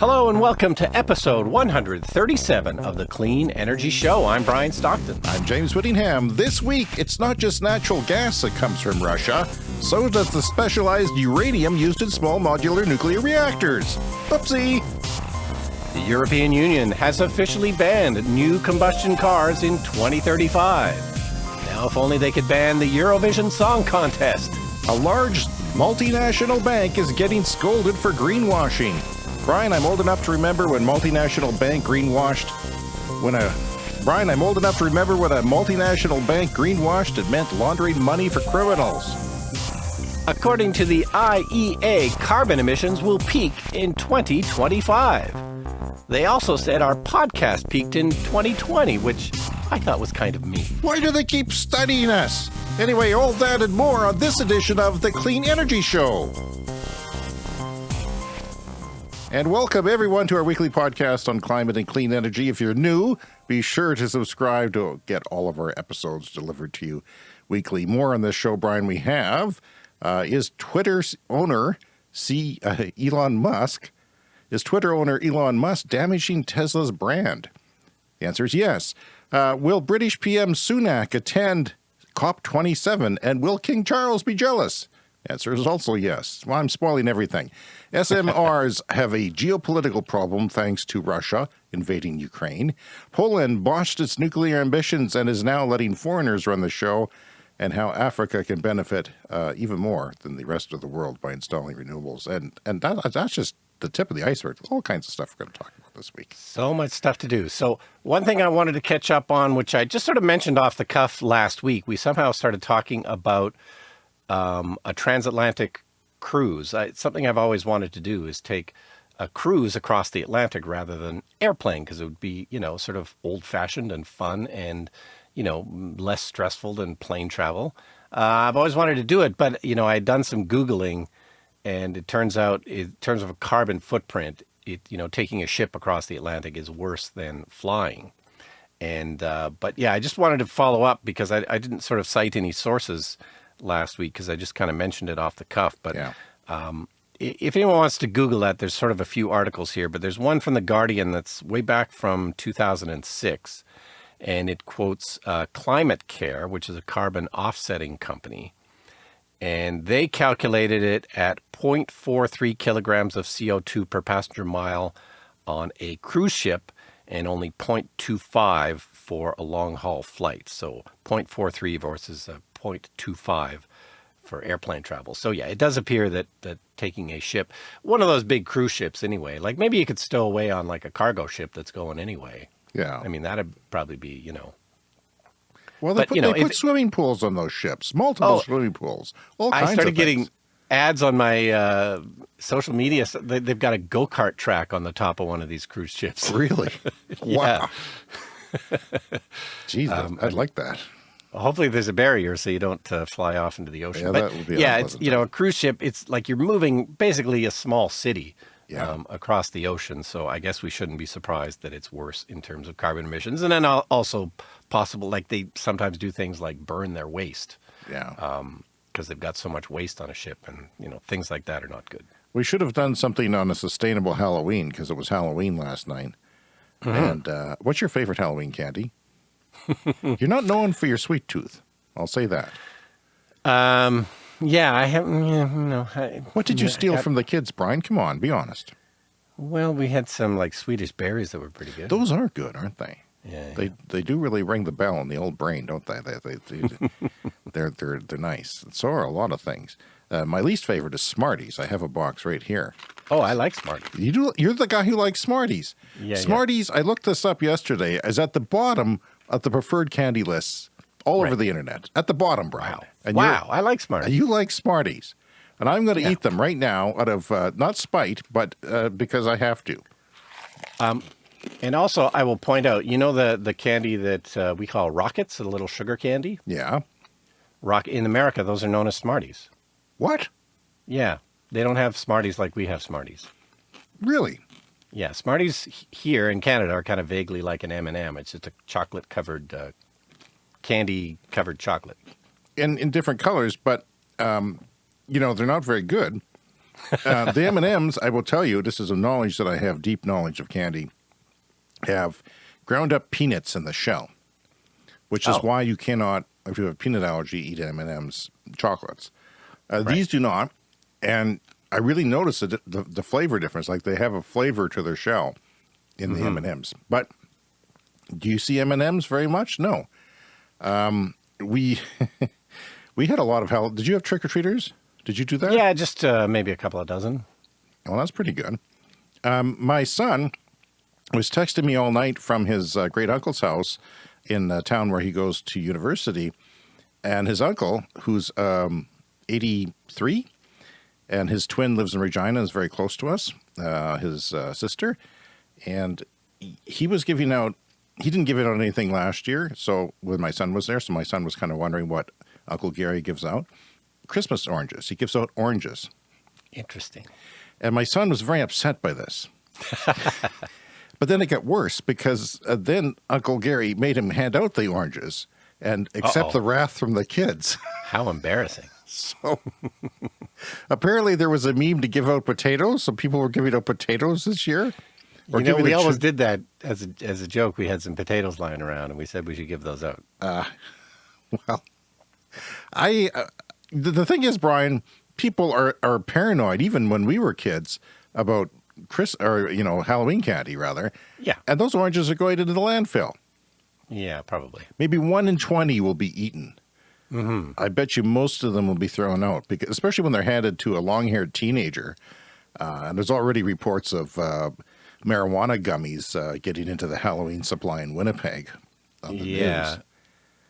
Hello and welcome to episode 137 of the Clean Energy Show. I'm Brian Stockton. I'm James Whittingham. This week, it's not just natural gas that comes from Russia, so does the specialized uranium used in small modular nuclear reactors. Oopsie! The European Union has officially banned new combustion cars in 2035. Now, if only they could ban the Eurovision Song Contest. A large multinational bank is getting scolded for greenwashing. Brian, I'm old enough to remember when multinational bank greenwashed. When a Brian, I'm old enough to remember when a multinational bank greenwashed it meant laundering money for criminals. According to the IEA, carbon emissions will peak in 2025. They also said our podcast peaked in 2020, which I thought was kind of mean. Why do they keep studying us? Anyway, all that and more on this edition of The Clean Energy Show. And welcome everyone to our weekly podcast on climate and clean energy. If you're new, be sure to subscribe to get all of our episodes delivered to you weekly. More on this show, Brian, we have uh, is Twitter's owner, C, uh, Elon Musk, is Twitter owner Elon Musk damaging Tesla's brand? The answer is yes. Uh, will British PM Sunak attend COP27 and will King Charles be jealous? The answer is also yes. Well, I'm spoiling everything. SMRs have a geopolitical problem thanks to Russia invading Ukraine. Poland botched its nuclear ambitions and is now letting foreigners run the show, and how Africa can benefit uh, even more than the rest of the world by installing renewables. And and that, that's just the tip of the iceberg. All kinds of stuff we're going to talk about this week. So much stuff to do. So one thing I wanted to catch up on, which I just sort of mentioned off the cuff last week, we somehow started talking about um, a transatlantic cruise. I, something I've always wanted to do is take a cruise across the Atlantic rather than airplane because it would be, you know, sort of old fashioned and fun and, you know, less stressful than plane travel. Uh, I've always wanted to do it, but, you know, I had done some Googling and it turns out in terms of a carbon footprint, it, you know, taking a ship across the Atlantic is worse than flying. And, uh, but yeah, I just wanted to follow up because I, I didn't sort of cite any sources last week because I just kind of mentioned it off the cuff. But Yeah. um, if anyone wants to Google that, there's sort of a few articles here, but there's one from The Guardian that's way back from 2006. And it quotes uh, Climate Care, which is a carbon offsetting company. And they calculated it at 0.43 kilograms of CO2 per passenger mile on a cruise ship and only 0.25 for a long haul flight. So 0.43 versus a 0.25 for airplane travel. So yeah, it does appear that that taking a ship, one of those big cruise ships anyway, like maybe you could stow away on like a cargo ship that's going anyway. Yeah. I mean, that'd probably be, you know, well, they but, put, you know, they put swimming pools on those ships, multiple Oh, swimming pools. All kinds I started of getting things. ads on my uh, social media. So they, they've got a go kart track on the top of one of these cruise ships. Really? Wow. Jeez, Um, I'd like that. Hopefully, there's a barrier so you don't uh, fly off into the ocean. Yeah, but that would be yeah, it's you know a cruise ship. It's like you're moving basically a small city Yeah. um, across the ocean. So I guess we shouldn't be surprised that it's worse in terms of carbon emissions. And then also possible, like they sometimes do things like burn their waste Yeah. because they've got so much waste on a ship, and you know things like that are not good. We should have done something on a sustainable Halloween because it was Halloween last night. Mm-hmm. And uh, what's your favorite Halloween candy? You're not known for your sweet tooth. I'll say that. Um, yeah, I haven't. Yeah, no, I, What did you yeah, steal I- from the kids, Brian? Come on, be honest. Well, we had some like Swedish berries that were pretty good. Those are good, aren't they? yeah, They they do really ring the bell in the old brain, don't they? They they, they they're they're they're nice. So are a lot of things. Uh, my least favorite is Smarties. I have a box right here. Oh, I like Smarties. You do. You're the guy who likes Smarties. Yeah, yeah. Smarties. I looked this up yesterday. Is at the bottom of the preferred candy lists all over the internet. At the bottom, Brian. Wow. And wow, I like Smarties. You like Smarties, and I'm going to Yeah. eat them right now out of uh, not spite, but uh, because I have to. Um, And also, I will point out, you know the the candy that uh, we call rockets, the little sugar candy. Yeah. Rock in America, those are known as Smarties. What? Yeah, they don't have Smarties like we have Smarties. Really? Yeah, Smarties here in Canada are kind of vaguely like an M and m It's just a chocolate covered, uh, candy covered chocolate. In in different colors, but um, you know they're not very good. uh, the M&Ms, I will tell you, this is a knowledge that I have, deep knowledge of candy, have ground up peanuts in the shell, which is Oh. why you cannot, if you have a peanut allergy, eat M&Ms chocolates. Uh, Right. These do not, and I really noticed the, the, the flavor difference. Like they have a flavor to their shell in Mm-hmm. the M&Ms. But do you see M&Ms very much? No. Um, we we had a lot of hell. Did you have trick or treaters? Did you do that? Yeah, just uh, maybe a couple of dozen. Well, that's pretty good. Um, my son was texting me all night from his uh, great uncle's house in the town where he goes to university, and his uncle, who's um, 83, and his twin lives in Regina, is very close to us, uh, his uh, sister, and he- was giving out. He didn't give out anything last year, so when my son was there, so my son was kind of wondering what Uncle Gary gives out. Christmas oranges. He gives out oranges. Interesting. And my son was very upset by this. but then it got worse because uh, then Uncle Gary made him hand out the oranges and accept Uh-oh. the wrath from the kids. How embarrassing. So apparently there was a meme to give out potatoes. So people were giving out potatoes this year. You know, we always did that as a, as a joke. We had some potatoes lying around, and we said we should give those out. Well, I uh, the, the thing is, Brian, people are are paranoid even when we were kids about Chris or you know Halloween candy rather. Yeah. And those oranges are going into the landfill. Yeah, probably. Maybe one in 20 will be eaten. Mm-hmm. I bet you most of them will be thrown out, because, especially when they're handed to a long haired teenager. Uh, and there's already reports of uh, marijuana gummies uh, getting into the Halloween supply in Winnipeg. on the Yeah. news.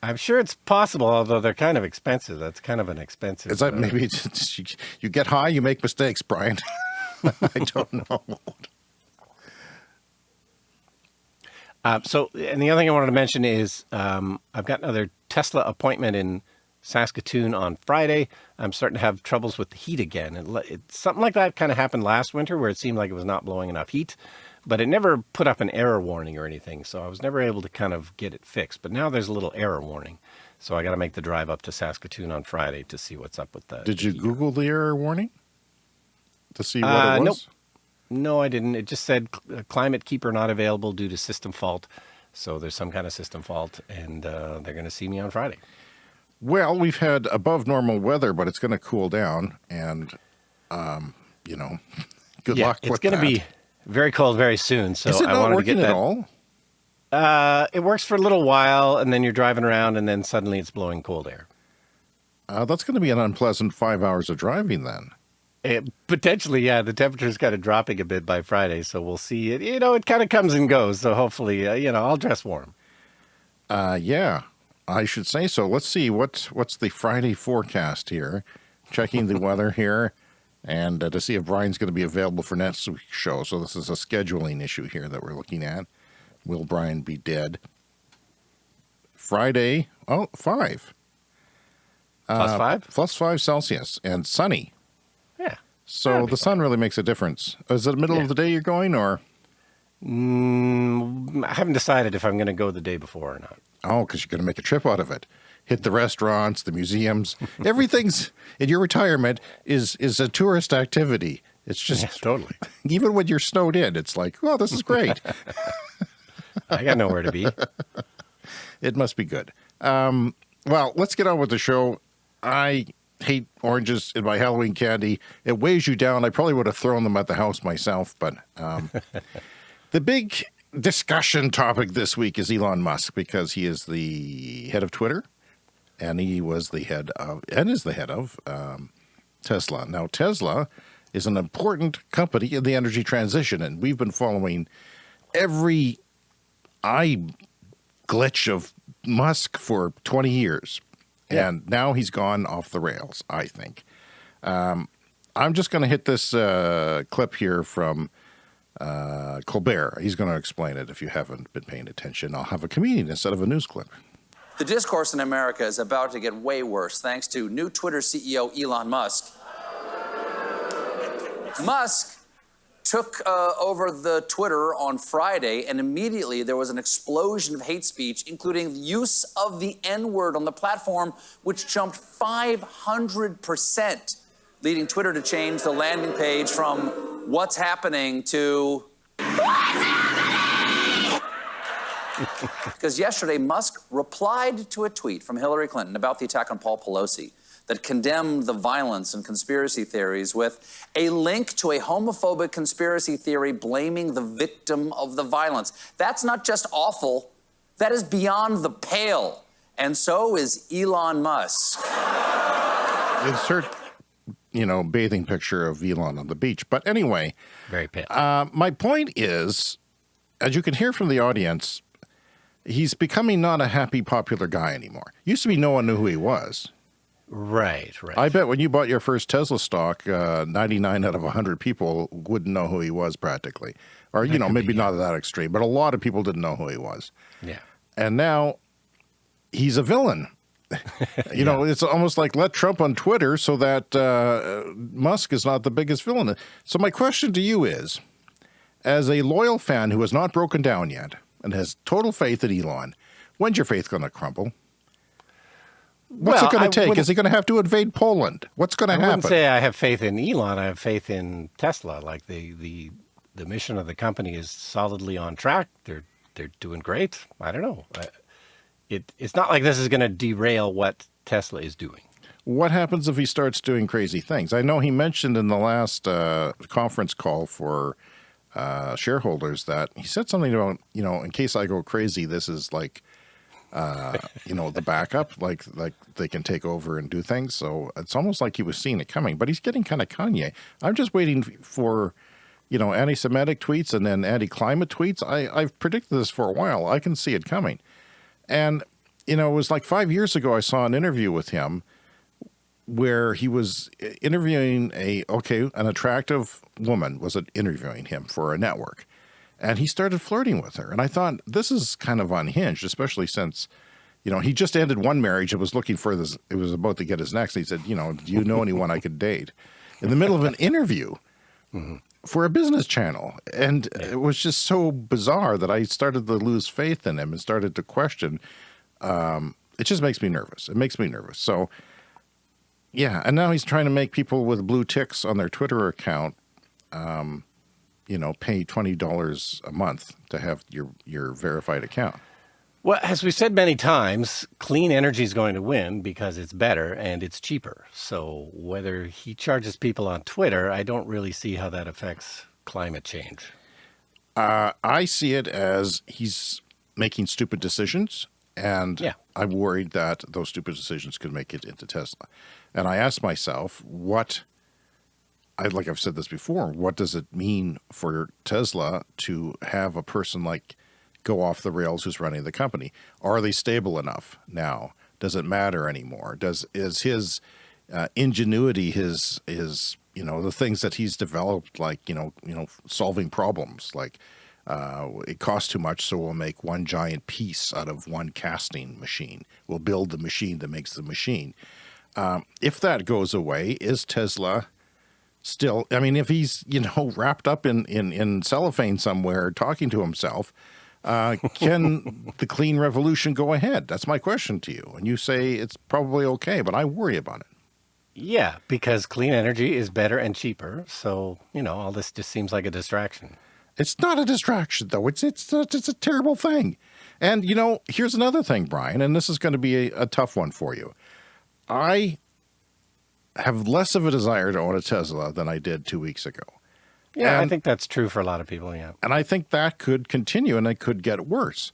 I'm sure it's possible, although they're kind of expensive. That's kind of an expensive. It's like uh, maybe it's, it's- you, you get high, you make mistakes, Brian. I don't know. Uh, so, and the other thing I wanted to mention is um, I've got another Tesla appointment in Saskatoon on Friday. I'm starting to have troubles with the heat again. It, it, something like that kind of happened last winter where it seemed like it was not blowing enough heat, but it never put up an error warning or anything. So I was never able to kind of get it fixed. But now there's a little error warning. So I got to make the drive up to Saskatoon on Friday to see what's up with that. Did you Google the error warning to see what Uh, it was? nope. No, I didn't. It just said uh, climate keeper not available due to system fault. So there's some kind of system fault, and uh, they're going to see me on Friday. Well, we've had above normal weather, but it's going to cool down, and um, you know, good yeah, luck it's going to be very cold very soon. So Is it I not wanted to working get at that. all? Uh, it works for a little while, and then you're driving around, and then suddenly it's blowing cold air. Uh, that's going to be an unpleasant five hours of driving then. It, potentially, yeah. The temperature's kind of dropping a bit by Friday, so we'll see. It, you know, it kind of comes and goes. So hopefully, uh, you know, I'll dress warm. Uh, yeah, I should say so. Let's see what's what's the Friday forecast here. Checking the weather here, and uh, to see if Brian's going to be available for next week's show. So this is a scheduling issue here that we're looking at. Will Brian be dead? Friday, oh, five. Plus Uh, five. Plus five Celsius and sunny. Yeah. So the sun really makes a difference. Is it the middle Yeah. of the day you're going, or Mm, I haven't decided if I'm going to go the day before or not. oh, because you're going to make a trip out of it? Hit the restaurants, the museums, everything's in your retirement is is a tourist activity. It's just Yes, totally. even when you're snowed in, it's like, oh, this is great. I got nowhere to be. it must be good. Um, well, let's get on with the show. I hate oranges in my Halloween candy. It weighs you down. I probably would have thrown them at the house myself, but um, the big discussion topic this week is Elon Musk because he is the head of Twitter, and he was the head of and is the head of um, Tesla. Now, Tesla is an important company in the energy transition, and we've been following every eye glitch of Musk for 20 years. Yeah. And now he's gone off the rails, I think. Um, I'm just going to hit this uh, clip here from uh, Colbert. He's going to explain it if you haven't been paying attention. I'll have a comedian instead of a news clip. The discourse in America is about to get way worse thanks to new Twitter CEO Elon Musk. Musk took uh, over the Twitter on Friday, and immediately there was an explosion of hate speech, including the use of the N word on the platform, which jumped 500%. leading Twitter to change the landing page from what's happening to because yesterday Musk replied to a tweet from Hillary Clinton about the attack on Paul Pelosi that condemned the violence and conspiracy theories with a link to a homophobic conspiracy theory blaming the victim of the violence. That's not just awful, that is beyond the pale. And so is Elon Musk. Insert, you know, bathing picture of Elon on the beach. But anyway, Very pale. uh, my point is, as you can hear from the audience, he's becoming not a happy, popular guy anymore. Used to be no one knew who he was. Right, right. I bet when you bought your first Tesla stock, uh, 99 out of 100 people wouldn't know who he was practically. Or, you know, maybe be, not that extreme, but a lot of people didn't know who he was. yeah. And now he's a villain. you know, it's almost like let Trump on Twitter so that uh, Musk is not the biggest villain. So, my question to you is as a loyal fan who has not broken down yet and has total faith in Elon, when's your faith going to crumble? What's Well, it going to take? Is he going to have to invade Poland? What's going to happen? I wouldn't say I have faith in Elon. I have faith in Tesla. Like the the the mission of the company is solidly on track. They're they're doing great. I don't know. It it's not like this is going to derail what Tesla is doing. what happens if he starts doing crazy things? I know he mentioned in the last uh, conference call for uh, shareholders that he said something about, you know, in case I go crazy, this is like, uh, you know, the backup, like like they can take over and do things. So it's almost like he was seeing it coming, but he's getting kind of Kanye. I'm just waiting for, you know, anti-Semitic tweets and then anti-climate tweets. I, I've predicted this for a while. I can see it coming. And, you know, it was like five years ago, I saw an interview with him where he was interviewing a okay an attractive woman was interviewing him for a network and he started flirting with her. And i thought this is kind of unhinged especially since you know he just ended one marriage and was looking for this it was about to get his next. He said you know do you know anyone i could date? In the middle of an interview for a business channel. And it was just so bizarre that i started to lose faith in him and started to question um, it just makes me nervous. It makes me nervous. So yeah, and now he's trying to make people with blue ticks on their Twitter account, um, you know, pay twenty dollars a month to have your your verified account. Well, as we said many times, clean energy is going to win because it's better and it's cheaper. So whether he charges people on Twitter, I don't really see how that affects climate change. Uh, I see it as he's making stupid decisions, and Yeah. I'm worried that those stupid decisions could make it into Tesla. And I asked myself, what? I like I've said this before. What does it mean for Tesla to have a person like go off the rails who's running the company? Are they stable enough now? Does it matter anymore? Does is his uh, ingenuity, his his you know the things that he's developed, like you know you know solving problems, like uh, it costs too much, so we'll make one giant piece out of one casting machine. We'll build the machine that makes the machine. Um, if that goes away, is Tesla still? I mean, if he's you know wrapped up in in, in cellophane somewhere talking to himself, uh, can the clean revolution go ahead? That's my question to you. And you say it's probably okay, but I worry about it. Yeah, because clean energy is better and cheaper. So, you know, all this just seems like a distraction. It's not a distraction, though. It's it's a, it's a terrible thing. And you know, here's another thing, Brian, and this is going to be a, a tough one for you. I have less of a desire to own a Tesla than I did two weeks ago, Yeah, I think that's true for a lot of people. Yeah. and I think that could continue, and it could get worse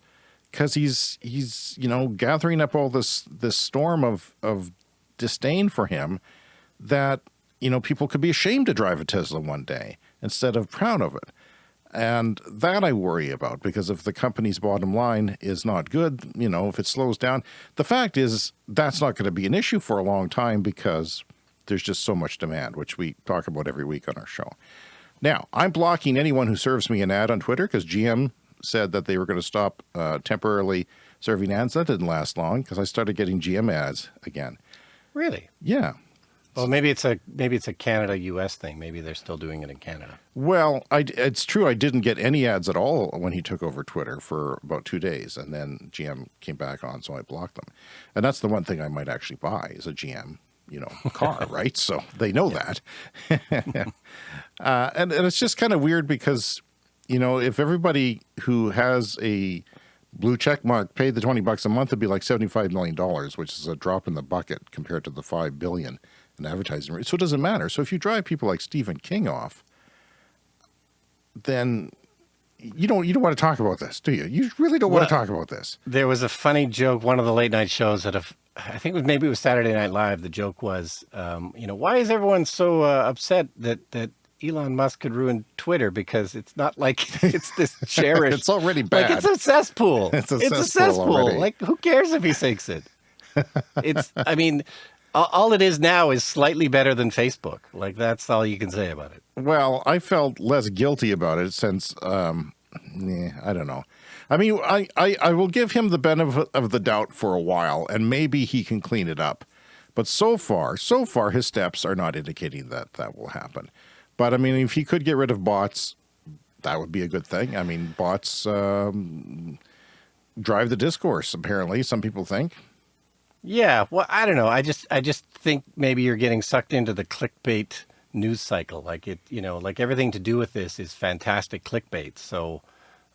because he's he's you know gathering up all this this storm of of disdain for him that you know people could be ashamed to drive a Tesla one day instead of proud of it. And that I worry about because if the company's bottom line is not good, you know, if it slows down, the fact is that's not going to be an issue for a long time because there's just so much demand, which we talk about every week on our show. Now, I'm blocking anyone who serves me an ad on Twitter because GM said that they were going to stop uh, temporarily serving ads. That didn't last long because I started getting GM ads again. Really? Yeah. Well, maybe it's a maybe it's a Canada U.S. thing. Maybe they're still doing it in Canada. Well, I, it's true. I didn't get any ads at all when he took over Twitter for about two days, and then GM came back on, so I blocked them. And that's the one thing I might actually buy is a GM you know, car, right? So they know that. uh, and, and it's just kind of weird because, you know, if everybody who has a blue check mark paid the 20 bucks a month, it'd be like $75 million, which is a drop in the bucket compared to the 5 billion in advertising. So it doesn't matter. So if you drive people like Stephen King off, then you don't you don't want to talk about this, do you? You really don't Well- want to talk about this. There was a funny joke. One of the late night shows that have, I think it was maybe it was Saturday Night Live. The joke was, um, you know, why is everyone so uh, upset that that Elon Musk could ruin Twitter because it's not like it's this cherished. It's already bad. Like it's a cesspool. It's a it's a cesspool cesspool. already. Like who cares if he sinks it? It's. I mean, all, all it is now is slightly better than Facebook. Like that's all you can say about it. Well, I felt less guilty about it since, um, eh, I don't know. I mean, I, I, I will give him the benefit of the doubt for a while, and maybe he can clean it up. But so far, so far, his steps are not indicating that that will happen. But I mean, if he could get rid of bots, that would be a good thing. I mean, bots um, drive the discourse. Apparently, some people think. Yeah, well, I don't know. I just I just think maybe you're getting sucked into the clickbait news cycle. Like it, you know, like everything to do with this is fantastic clickbait. So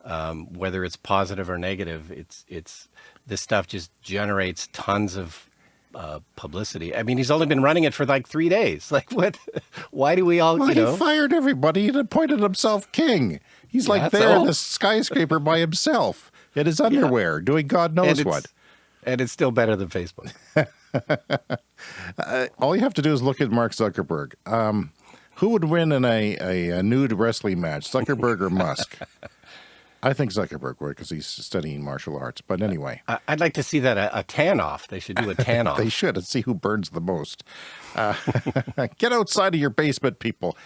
um, whether it's positive or negative, it's it's this stuff just generates tons of uh, publicity. I mean, he's only been running it for like three days. Like what? Why do we all, Well, you know? he fired everybody and appointed himself king. He's like That's there in all. the skyscraper by himself in his underwear, doing God knows and what. And it's still better than Facebook. All you have to do is look at Mark Zuckerberg. Um, who would win in a, a, a nude wrestling match, Zuckerberg or Musk? I think Zuckerberg would because he's studying martial arts. But anyway, I- I'd like to see that a, a tan off. They should do a tan off. they should and see who burns the most. Uh, get outside of your basement, people.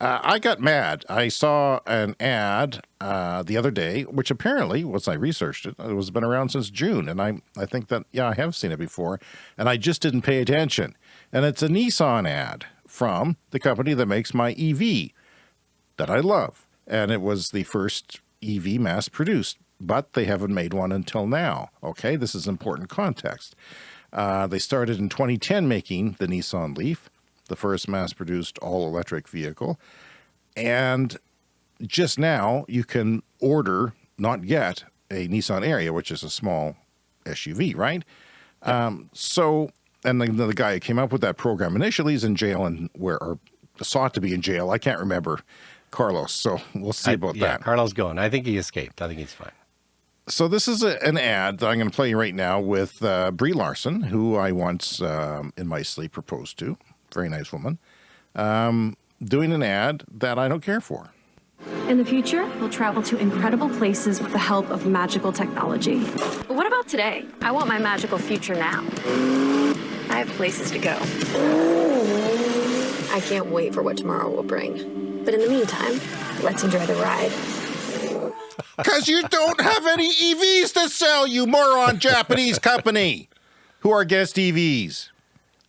Uh, I got mad. I saw an ad uh, the other day, which apparently, once I researched it, it was been around since June, and I I think that yeah, I have seen it before, and I just didn't pay attention. And it's a Nissan ad from the company that makes my EV that I love, and it was the first EV mass produced, but they haven't made one until now. Okay, this is important context. Uh, they started in 2010 making the Nissan Leaf, the first mass produced all electric vehicle. And just now you can order, not yet, a Nissan Ariya, which is a small SUV, right? Um, so, and the, the guy who came up with that program initially is in jail and where, or sought to be in jail. I can't remember Carlos. So we'll see I- about yeah, that. Carlos going. I think he escaped. I think he's fine. So this is a, an ad that I'm going to play right now with uh, Brie Larson, who I once um, in my sleep proposed to. Very nice woman. Um, doing an ad that I don't care for. In the future, we'll travel to incredible places with the help of magical technology. But what about today? I want my magical future now. I have places to go. I can't wait for what tomorrow will bring. But in the meantime, let's enjoy the ride. Because you don't have any EVs to sell, you moron Japanese company who are against EVs.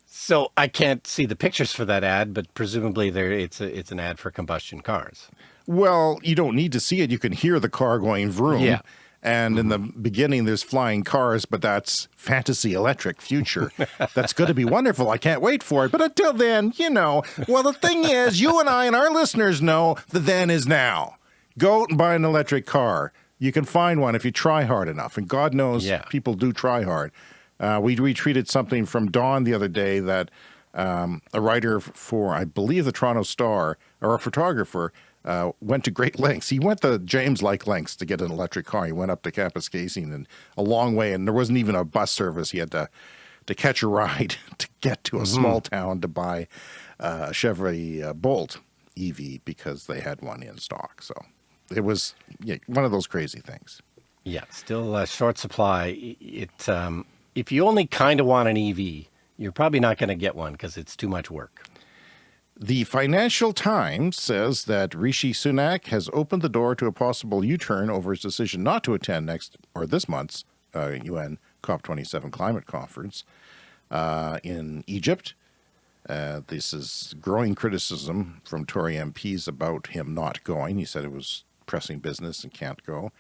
So I can't see the pictures for that ad, but presumably there it's a, it's an ad for combustion cars. Well, you don't need to see it. You can hear the car going vroom. Yeah. And in the beginning, there's flying cars, but that's fantasy electric future. that's going to be wonderful. I can't wait for it. But until then, you know, well, the thing is, you and I and our listeners know the then is now. Go out and buy an electric car. You can find one if you try hard enough. And God knows Yeah. people do try hard. Uh, we retweeted something from Dawn the other day that um, a writer for, I believe, the Toronto Star, or a photographer, uh, went to great lengths. He went to James like lengths to get an electric car. He went up to Kapuskasing and a long way, and there wasn't even a bus service. He had to to catch a ride to get to a small town to buy uh, a Chevrolet uh, Bolt EV because they had one in stock. So it was yeah, one of those crazy things. Yeah, still a short supply. It um, if you only kind of want an EV, you're probably not going to get one because it's too much work. The Financial Times says that Rishi Sunak has opened the door to a possible U-turn over his decision not to attend next or this month's uh, UN COP27 climate conference uh, in Egypt. Uh, this is growing criticism from Tory MPs about him not going. He said it was pressing business and can't go.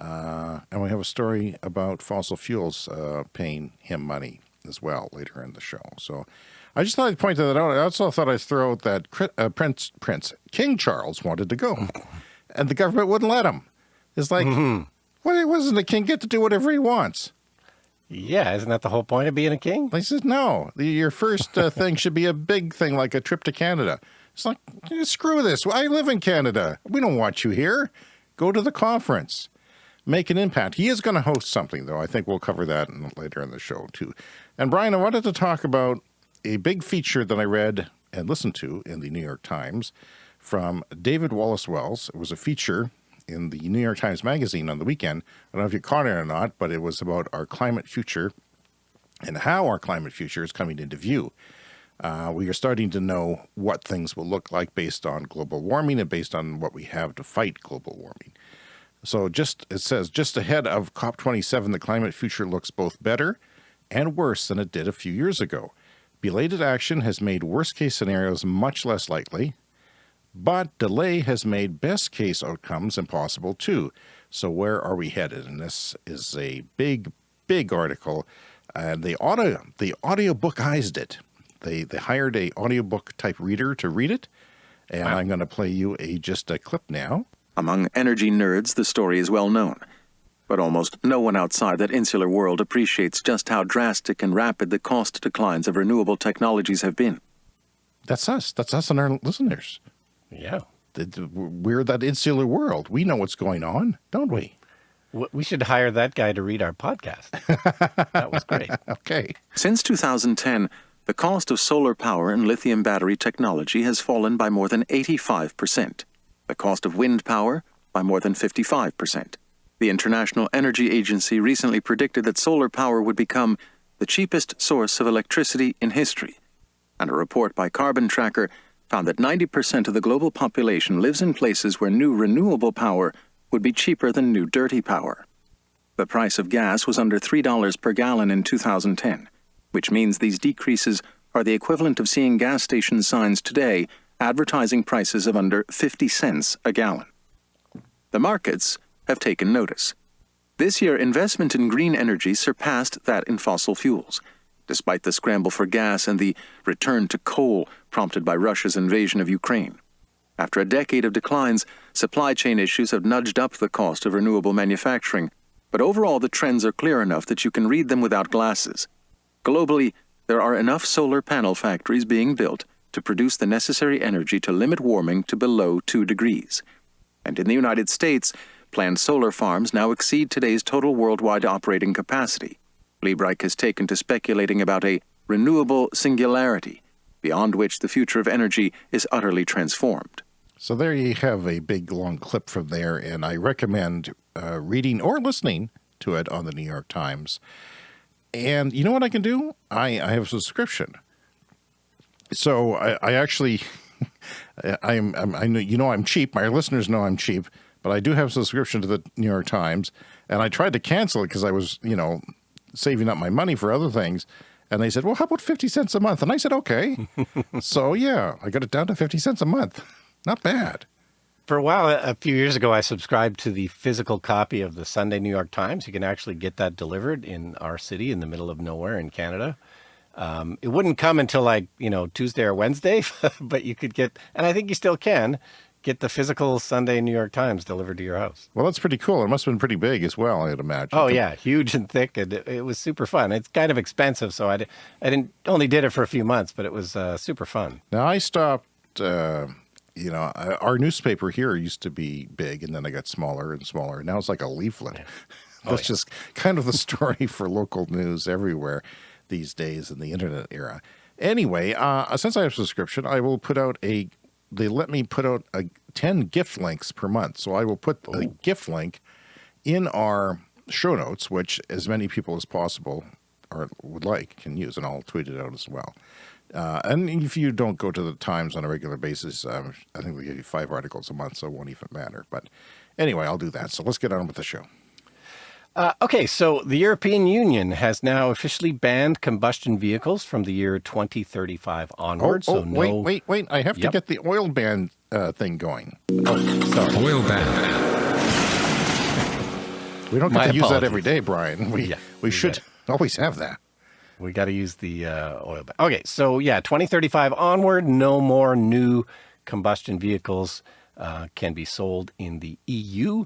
Uh, and we have a story about fossil fuels uh, paying him money. as well later in the show. So I just thought I'd point that out. I also thought I'd throw out that uh, Prince Prince King Charles wanted to go, and the government wouldn't let him. It's like, mm-hmm. why doesn't the king get to do whatever he wants? Yeah, isn't that the whole point of being a king? He says, no, your first uh, thing should be a big thing like a trip to Canada. It's like, screw this. I live in Canada. We don't want you here. Go to the conference. Make an impact. He is going to host something, though. I think we'll cover that in, later in the show, too. And Brian, I wanted to talk about a big feature that I read and listened to in the New York Times from David Wallace Wells. It was a feature in the New York Times Magazine on the weekend. I don't know if you caught it or not, but it was about our climate future and how our climate future is coming into view. Uh, we are starting to know what things will look like based on global warming and based on what we have to fight global warming. So just it says just ahead of COP27, the climate future looks both better and worse than it did a few years ago. Belated action has made worst case scenarios much less likely, but delay has made best case outcomes impossible too. So where are we headed? And this is a big, big article. And the audio, the audiobookized it. They they hired a audiobook type reader to read it. And wow. I'm going to play you a just a clip now. Among energy nerds, the story is well known. But almost no one outside that insular world appreciates just how drastic and rapid the cost declines of renewable technologies have been. That's us. That's us and our listeners. Yeah. We're that insular world. We know what's going on, don't we? We should hire that guy to read our podcast. that was great. okay. Since 2010, the cost of solar power and lithium battery technology has fallen by more than 85%. The cost of wind power by more than 55%. The International Energy Agency recently predicted that solar power would become the cheapest source of electricity in history. And a report by Carbon Tracker found that 90% of the global population lives in places where new renewable power would be cheaper than new dirty power. The price of gas was under $3 per gallon in 2010, which means these decreases are the equivalent of seeing gas station signs today advertising prices of under 50 cents a gallon. The markets have taken notice. This year, investment in green energy surpassed that in fossil fuels despite the scramble for gas and the return to coal prompted by Russia's invasion of Ukraine. After a decade of declines, supply chain issues have nudged up the cost of renewable manufacturing, but overall the trends are clear enough that you can read them without glasses. Globally, there are enough solar panel factories being built to produce the necessary energy to limit warming to below 2 degrees. And in the United States, planned solar farms now exceed today's total worldwide operating capacity. Liebreich has taken to speculating about a renewable singularity, beyond which the future of energy is utterly transformed. So there you have a big long clip from there, and I recommend uh, reading or listening to it on the New York Times. And you know what I can do? I, I have a subscription. So I, I actually, I'm, I'm, I know, you know I'm cheap. My listeners know I'm cheap, but I do have a subscription to the New York Times, and I tried to cancel it because I was, you know, saving up my money for other things. And they said, well, how about 50 cents a month? And I said, okay. so yeah, I got it down to 50 cents a month. Not bad. For a while, a few years ago, I subscribed to the physical copy of the Sunday New York Times. You can actually get that delivered in our city in the middle of nowhere in Canada. Um, it wouldn't come until like, you know, Tuesday or Wednesday, but you could get, and I think you still can, get the physical Sunday New York Times delivered to your house. Well, that's pretty cool. It must have been pretty big as well, I'd imagine. Oh yeah, huge and thick, and it, it was super fun. It's kind of expensive, so I, did, I didn't only did it for a few months, but it was uh, super fun. Now I stopped. Uh, you know, our newspaper here used to be big, and then it got smaller and smaller. Now it's like a leaflet. Yeah. Oh, That's yeah. just kind of the story for local news everywhere these days in the internet era. Anyway, uh, since I have a subscription, I will put out a they let me put out a 10 gift links per month. So I will put oh. a gift link in our show notes, which as many people as possible or would like can use, and I'll tweet it out as well. Uh, and if you don't go to the Times on a regular basis, um, I think we give you five articles a month, so it won't even matter. But anyway, I'll do that. So let's get on with the show. Uh, okay, so the European Union has now officially banned combustion vehicles from the year 2035 onward. Oh, oh so no... wait, wait, wait! I have yep. to get the oil ban uh, thing going. Oh, sorry. Oil ban. We don't get to apologies. use that every day, Brian. We yeah, we should always have that. We got to use the uh, oil. Ba- okay, so yeah, 2035 onward, no more new combustion vehicles uh, can be sold in the EU,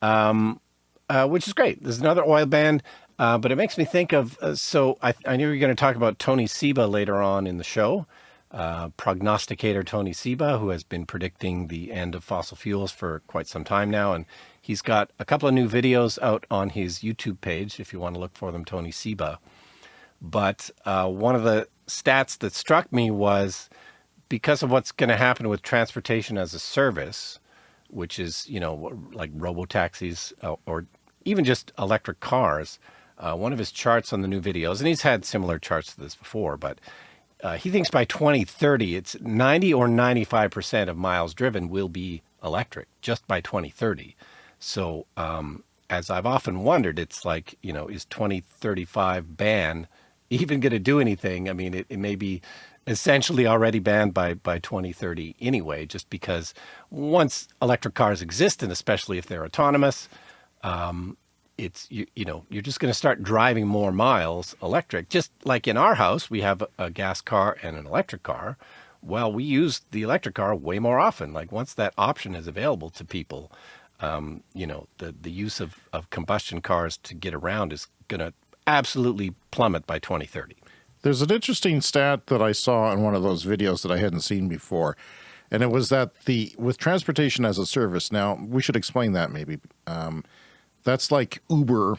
um, uh, which is great. There's another oil band, uh, but it makes me think of. Uh, so I, I knew you were going to talk about Tony Seba later on in the show. Uh, prognosticator Tony Seba, who has been predicting the end of fossil fuels for quite some time now, and he's got a couple of new videos out on his YouTube page. If you want to look for them, Tony Seba. But uh, one of the stats that struck me was because of what's going to happen with transportation as a service, which is, you know, like robo taxis uh, or even just electric cars. Uh, one of his charts on the new videos, and he's had similar charts to this before, but uh, he thinks by 2030, it's 90 or 95% of miles driven will be electric just by 2030. So, um, as I've often wondered, it's like, you know, is 2035 ban even going to do anything? I mean, it, it may be essentially already banned by, by 2030 anyway, just because once electric cars exist, and especially if they're autonomous, um, it's you, you know you're just going to start driving more miles electric just like in our house we have a gas car and an electric car well we use the electric car way more often like once that option is available to people um, you know the the use of, of combustion cars to get around is going to absolutely plummet by 2030 There's an interesting stat that I saw in one of those videos that I hadn't seen before. And it was that the with transportation as a service, now we should explain that maybe. Um, that's like Uber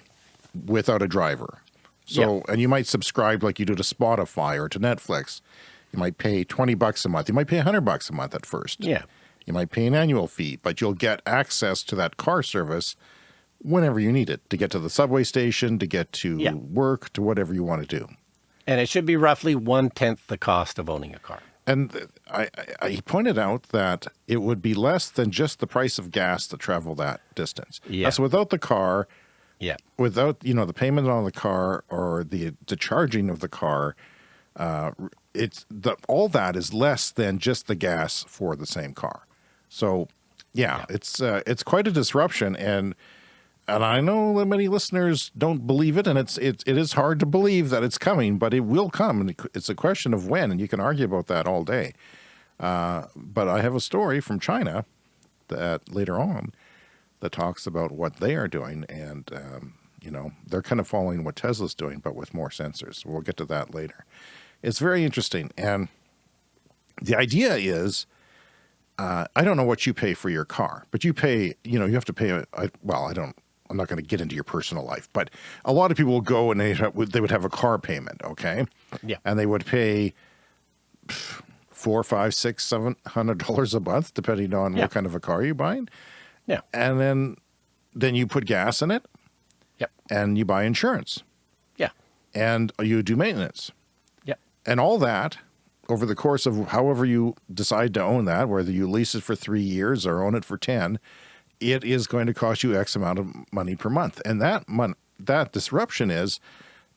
without a driver. So, and you might subscribe like you do to Spotify or to Netflix. You might pay 20 bucks a month. You might pay 100 bucks a month at first. yeah You might pay an annual fee, but you'll get access to that car service whenever you need it to get to the subway station, to get to Yeah. work, to whatever you want to do. and it should be roughly one tenth the cost of owning a car And I, I, I pointed out that it would be less than just the price of gas to travel that distance. Yeah. That's without the car, yeah without you know the payment on the car or the the charging of the car. Uh, it's the all that is less than just the gas for the same car. So, yeah, it's uh, it's quite a disruption, and and I know that many listeners don't believe it, and it's it, it is hard to believe that it's coming, but it will come, and it's a question of when, and you can argue about that all day. Uh, but I have a story from China that later on that talks about what they are doing, and um, you know they're kind of following what Tesla's doing, but with more sensors. We'll get to that later. It's very interesting, and the idea is. Uh, I don't know what you pay for your car, but you pay, you know, you have to pay. A, I, well, I don't, I'm not going to get into your personal life, but a lot of people will go and they have, they would have a car payment, okay? Yeah. And they would pay four, five, six, seven hundred dollars a month, depending on Yeah. what kind of a car you're buying. yeah And then, then you put gas in it, yep and you buy insurance, yeah and you do maintenance, yep and all that over the course of however you decide to own that, whether you lease it for three years or own it for ten, it is going to cost you X amount of money per month. And that mon- that disruption is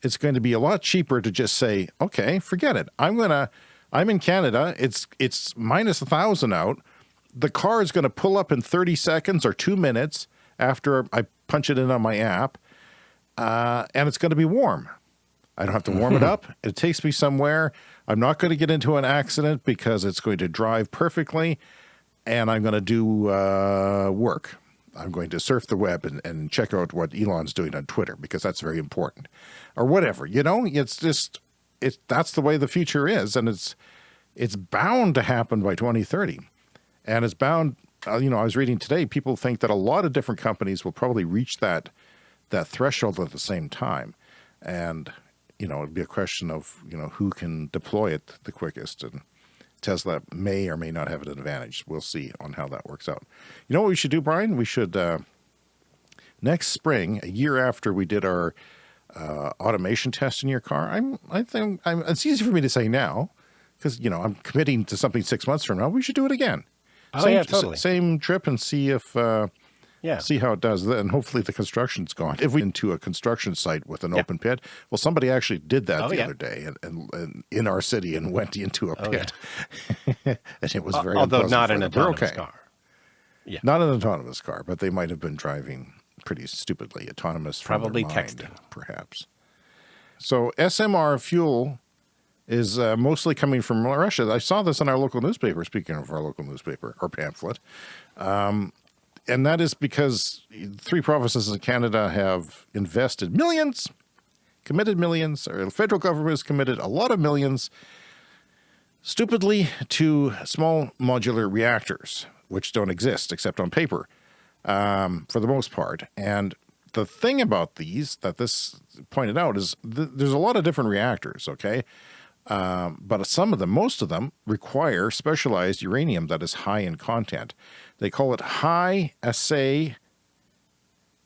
it's going to be a lot cheaper to just say, okay, forget it. I'm gonna I'm in Canada, it's it's minus a thousand out. The car is gonna pull up in 30 seconds or two minutes after I punch it in on my app, uh, and it's gonna be warm. I don't have to warm it up. It takes me somewhere. I'm not going to get into an accident because it's going to drive perfectly, and I'm going to do uh, work. I'm going to surf the web and, and check out what Elon's doing on Twitter because that's very important, or whatever. You know, it's just it's that's the way the future is, and it's it's bound to happen by 2030, and it's bound. Uh, you know, I was reading today. People think that a lot of different companies will probably reach that that threshold at the same time, and you know, it'd be a question of, you know, who can deploy it the quickest. And Tesla may or may not have an advantage. We'll see on how that works out. You know what we should do, Brian? We should, uh, next spring, a year after we did our uh, automation test in your car, I'm, I think, I'm, it's easy for me to say now because, you know, I'm committing to something six months from now. We should do it again. Oh, same, yeah, totally. Same trip and see if, uh, yeah see how it does and hopefully the construction's gone if we into a construction site with an Yeah. open pit well somebody actually did that Oh, the yeah. other day and, and, and in our city and went into a Oh, yeah. pit and it was very although not an autonomous okay. car not an autonomous car but they might have been driving pretty stupidly autonomous Probably mind, texting. perhaps So SMR fuel is uh, mostly coming from Russia. I saw this in our local newspaper, speaking of our local newspaper or pamphlet. Um, and that is because three provinces in Canada have invested millions, committed millions, or the federal government has committed a lot of millions, stupidly, to small modular reactors, which don't exist except on paper um, for the most part. And the thing about these that this pointed out is th there's a lot of different reactors, okay? Um, but some of them, most of them, require specialized uranium that is high in content. They call it high assay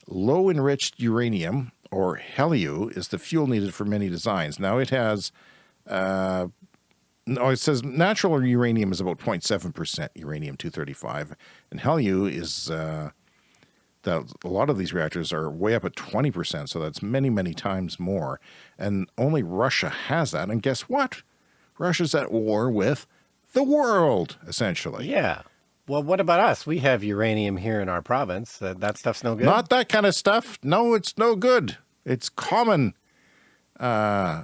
low enriched uranium, or HALEU, is the fuel needed for many designs. Now it has, uh, no, it says natural uranium is about 0.7% uranium-235, and HALEU is, uh, that a lot of these reactors are way up at 20%, so that's many, many times more. And only Russia has that. And guess what? Russia's at war with the world, essentially. Yeah. Well, what about us? We have uranium here in our province. Uh, that stuff's no good. Not that kind of stuff. No, it's no good. It's common uh,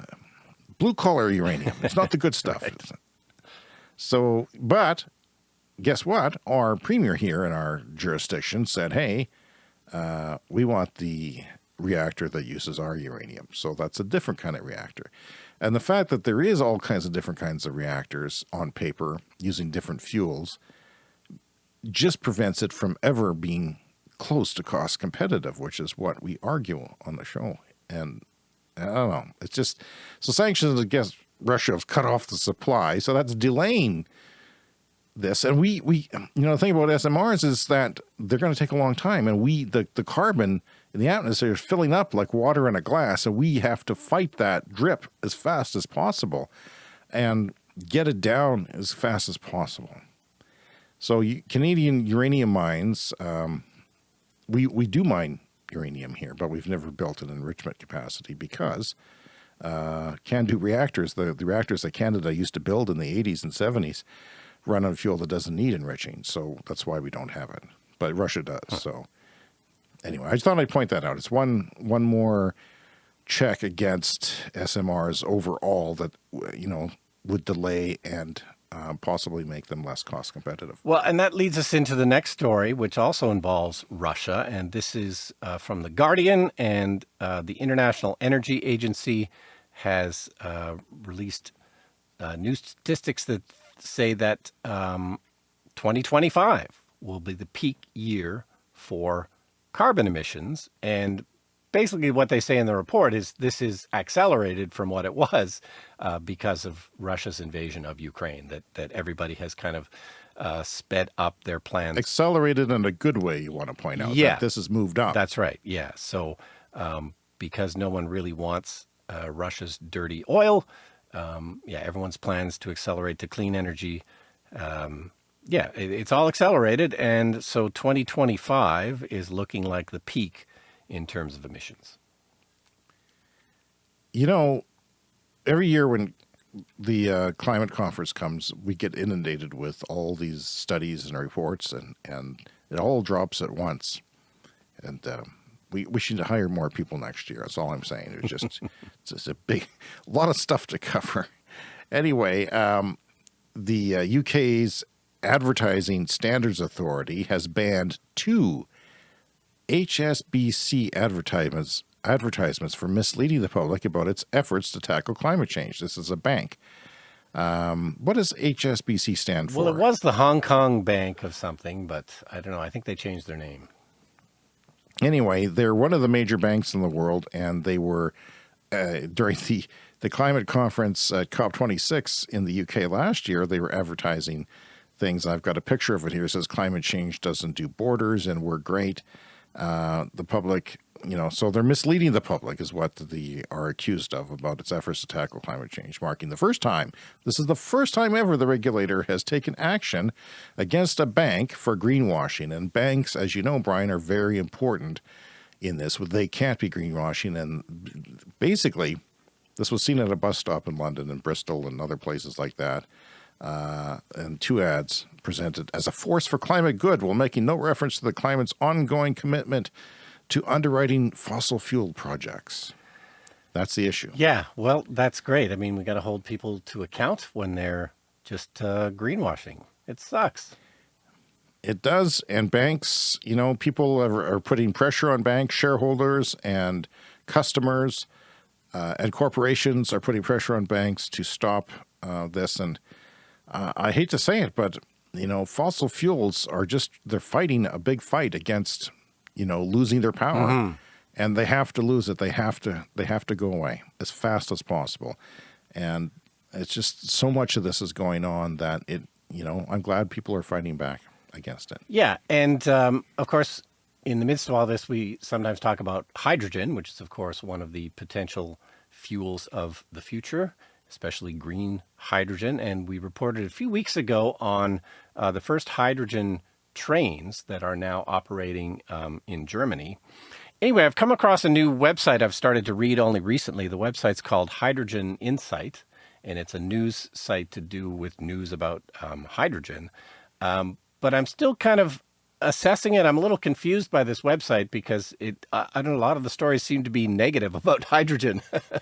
blue collar uranium. It's not the good stuff. right. So, but guess what? Our premier here in our jurisdiction said, hey, uh, we want the reactor that uses our uranium. So that's a different kind of reactor. And the fact that there is all kinds of different kinds of reactors on paper using different fuels just prevents it from ever being close to cost competitive, which is what we argue on the show. And I don't know, it's just, so sanctions against Russia have cut off the supply. So that's delaying this. And we, we, you know, the thing about SMRs is that they're going to take a long time and we, the, the carbon in the atmosphere is filling up like water in a glass. And we have to fight that drip as fast as possible and get it down as fast as possible. So Canadian uranium mines, um, we, we do mine uranium here, but we've never built an enrichment capacity because uh, CANDU reactors, the, the reactors that Canada used to build in the 80s and 70s, run on fuel that doesn't need enriching. So that's why we don't have it. But Russia does. Huh. So anyway, I just thought I'd point that out. It's one one more check against SMRs overall that you know would delay and um, possibly make them less cost competitive. Well, and that leads us into the next story, which also involves Russia. And this is uh, from The Guardian, and uh, the International Energy Agency has uh, released uh, new statistics that say that um, 2025 will be the peak year for carbon emissions. And basically what they say in the report is this is accelerated from what it was uh, because of Russia's invasion of Ukraine, that, that everybody has kind of uh, sped up their plans. Accelerated in a good way, you want to point out. Yeah. this has moved up. That's right. Yeah. So um, because no one really wants uh, Russia's dirty oil, um, yeah, everyone's plans to accelerate to clean energy. Um, yeah, it, it's all accelerated. And so 2025 is looking like the peak in terms of emissions? You know, every year when the uh, climate conference comes, we get inundated with all these studies and reports, and, and it all drops at once. And um, we, we should hire more people next year. That's all I'm saying. It's just, it's just a big, a lot of stuff to cover. Anyway, um, the uh, UK's Advertising Standards Authority has banned two HSBC advertisements advertisements for misleading the public about its efforts to tackle climate change. This is a bank. Um, what does HSBC stand for? Well, it was the Hong Kong Bank of something, but I don't know. I think they changed their name. Anyway, they're one of the major banks in the world, and they were uh, during the the climate conference at COP26 in the UK last year. They were advertising things. I've got a picture of it here. It says climate change doesn't do borders, and we're great. Uh, the public, you know, so they're misleading the public is what the are accused of about its efforts to tackle climate change, marking the first time. This is the first time ever the regulator has taken action against a bank for greenwashing. And banks, as you know, Brian, are very important in this. They can't be greenwashing. And basically, this was seen at a bus stop in London and Bristol and other places like that uh, and two ads presented as a force for climate good while making no reference to the climate's ongoing commitment to underwriting fossil fuel projects. That's the issue. Yeah, well, that's great. I mean, we got to hold people to account when they're just uh, greenwashing. It sucks. It does. And banks, you know, people are, are putting pressure on bank shareholders and customers uh, and corporations are putting pressure on banks to stop uh, this. And uh, I hate to say it, but, you know, fossil fuels are just, they're fighting a big fight against, you know, losing their power. Mm -hmm. And they have to lose it. They have to, they have to go away as fast as possible. And it's just so much of this is going on that it, you know, I'm glad people are fighting back against it. Yeah. And um, of course, in the midst of all this, we sometimes talk about hydrogen, which is, of course, one of the potential fuels of the future, especially green hydrogen. And we reported a few weeks ago on uh, the first hydrogen trains that are now operating um, in Germany. Anyway, I've come across a new website I've started to read only recently. The website's called Hydrogen Insight, and it's a news site to do with news about um, hydrogen. Um, but I'm still kind of assessing it. I'm a little confused by this website because it, I, I don't know, a lot of the stories seem to be negative about hydrogen.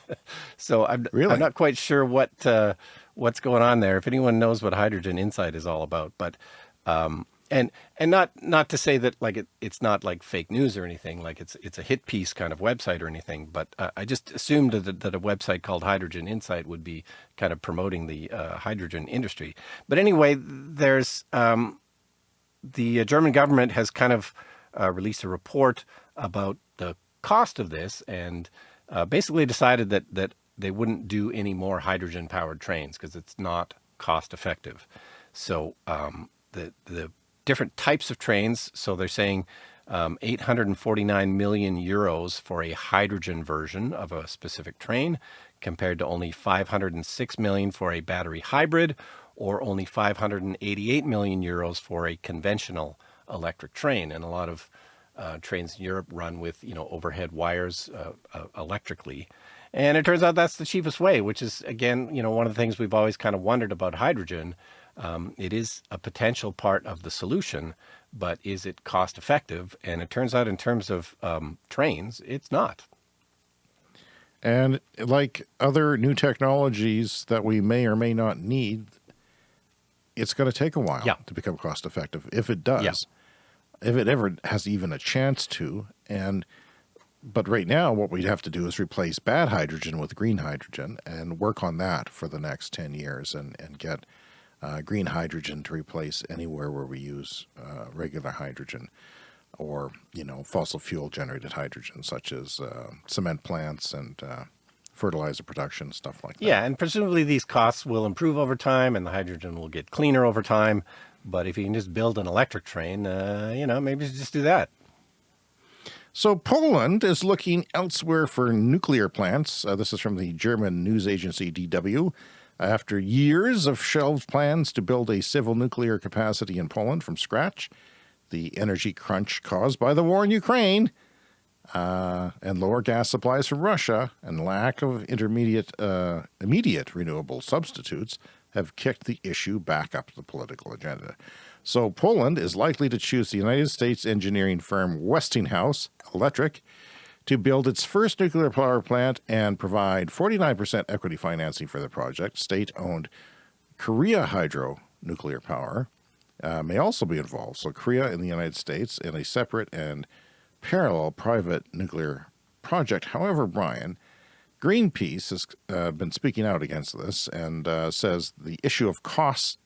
so I'm, really? I'm not quite sure what, uh, what's going on there. If anyone knows what Hydrogen Insight is all about, but, um, and, and not, not to say that like it, it's not like fake news or anything, like it's, it's a hit piece kind of website or anything, but uh, I just assumed that, that a website called Hydrogen Insight would be kind of promoting the uh, hydrogen industry. But anyway, there's, um, the uh, German government has kind of uh, released a report about the cost of this and uh, basically decided that, that they wouldn't do any more hydrogen powered trains because it's not cost effective. So um, the, the different types of trains, so they're saying um, 849 million euros for a hydrogen version of a specific train compared to only 506 million for a battery hybrid or only 588 million euros for a conventional electric train. And a lot of uh, trains in Europe run with, you know, overhead wires uh, uh, electrically. And it turns out that's the cheapest way, which is, again, you know, one of the things we've always kind of wondered about hydrogen. Um, it is a potential part of the solution, but is it cost effective? And it turns out in terms of um, trains, it's not. And like other new technologies that we may or may not need, it's going to take a while yeah. to become cost effective. If it does, yeah. if it ever has even a chance to. And, but right now what we'd have to do is replace bad hydrogen with green hydrogen and work on that for the next 10 years and, and get uh, green hydrogen to replace anywhere where we use uh, regular hydrogen or, you know, fossil fuel generated hydrogen, such as uh, cement plants and uh, fertilizer production, stuff like that. Yeah, and presumably these costs will improve over time and the hydrogen will get cleaner over time. But if you can just build an electric train, uh, you know, maybe just do that. So Poland is looking elsewhere for nuclear plants. Uh, this is from the German news agency DW. After years of shelved plans to build a civil nuclear capacity in Poland from scratch, the energy crunch caused by the war in Ukraine uh, and lower gas supplies from Russia and lack of intermediate, uh, immediate renewable substitutes have kicked the issue back up the political agenda. So Poland is likely to choose the United States engineering firm Westinghouse Electric to build its first nuclear power plant and provide 49% equity financing for the project. State-owned Korea Hydro Nuclear Power uh, may also be involved. So Korea and the United States in a separate and parallel private nuclear project. However, Brian, Greenpeace has uh, been speaking out against this and uh, says the issue of costs